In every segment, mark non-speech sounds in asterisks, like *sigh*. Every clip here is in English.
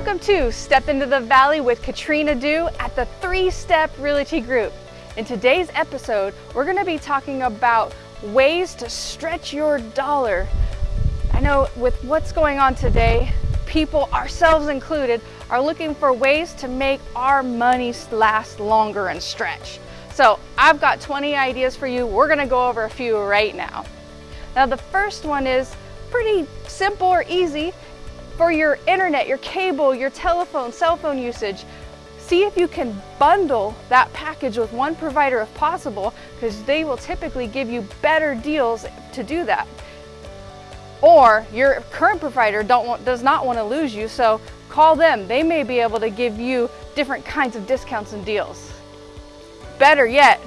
Welcome to Step into the Valley with Katrina Dew at the Three Step Realty Group. In today's episode, we're going to be talking about ways to stretch your dollar. I know with what's going on today, people, ourselves included, are looking for ways to make our money last longer and stretch. So I've got 20 ideas for you. We're gonna go over a few right now. Now the first one is pretty simple or easy for your internet, your cable, your telephone, cell phone usage. See if you can bundle that package with one provider if possible, because they will typically give you better deals to do that. Or your current provider don't want, does not want to lose you, so call them. They may be able to give you different kinds of discounts and deals. Better yet,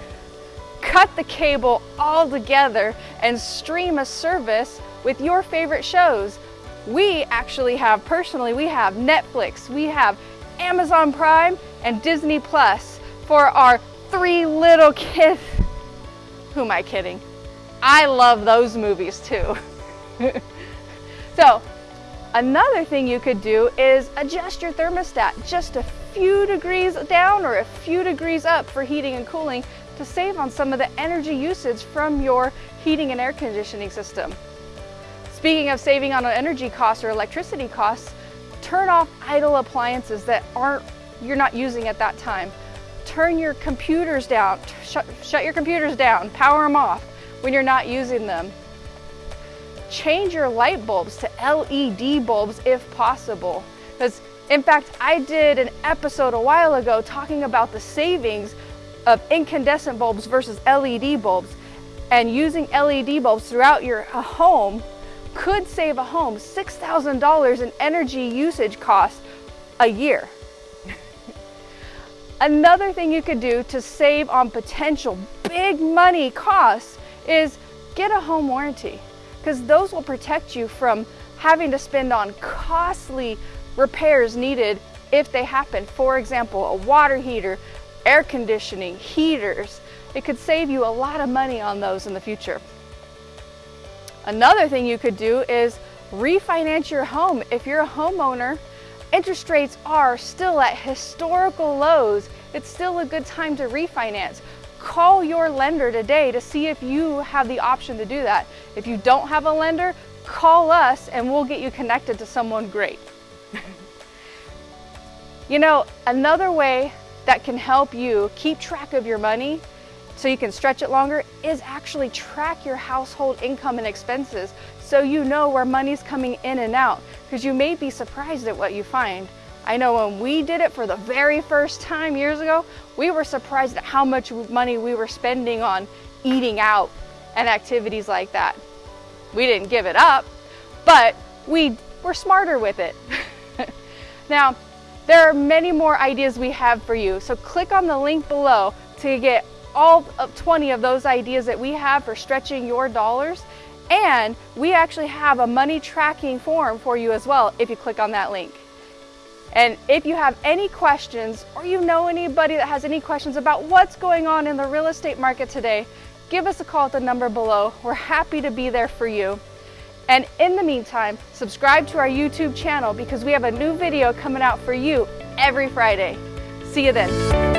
cut the cable all together and stream a service with your favorite shows. We actually have, personally, we have Netflix, we have Amazon Prime and Disney Plus for our three little *laughs* kids. Who am I kidding? I love those movies too. *laughs* so another thing you could do is adjust your thermostat just a few degrees down or a few degrees up for heating and cooling to save on some of the energy usage from your heating and air conditioning system. Speaking of saving on energy costs or electricity costs, turn off idle appliances that aren't you're not using at that time. Turn your computers down, shut, shut your computers down, power them off when you're not using them. Change your light bulbs to LED bulbs if possible. Because in fact, I did an episode a while ago talking about the savings of incandescent bulbs versus LED bulbs. And using LED bulbs throughout your uh, home could save a home $6,000 in energy usage costs a year. *laughs* Another thing you could do to save on potential big money costs is get a home warranty because those will protect you from having to spend on costly repairs needed if they happen. For example, a water heater, air conditioning, heaters. It could save you a lot of money on those in the future. Another thing you could do is refinance your home. If you're a homeowner, interest rates are still at historical lows. It's still a good time to refinance call your lender today to see if you have the option to do that. If you don't have a lender, call us and we'll get you connected to someone great. *laughs* you know, another way that can help you keep track of your money so you can stretch it longer is actually track your household income and expenses so you know where money's coming in and out because you may be surprised at what you find. I know when we did it for the very first time years ago, we were surprised at how much money we were spending on eating out and activities like that. We didn't give it up, but we were smarter with it. *laughs* now, there are many more ideas we have for you, so click on the link below to get all of 20 of those ideas that we have for stretching your dollars. And we actually have a money tracking form for you as well if you click on that link. And if you have any questions or you know anybody that has any questions about what's going on in the real estate market today, give us a call at the number below. We're happy to be there for you. And in the meantime, subscribe to our YouTube channel because we have a new video coming out for you every Friday. See you then.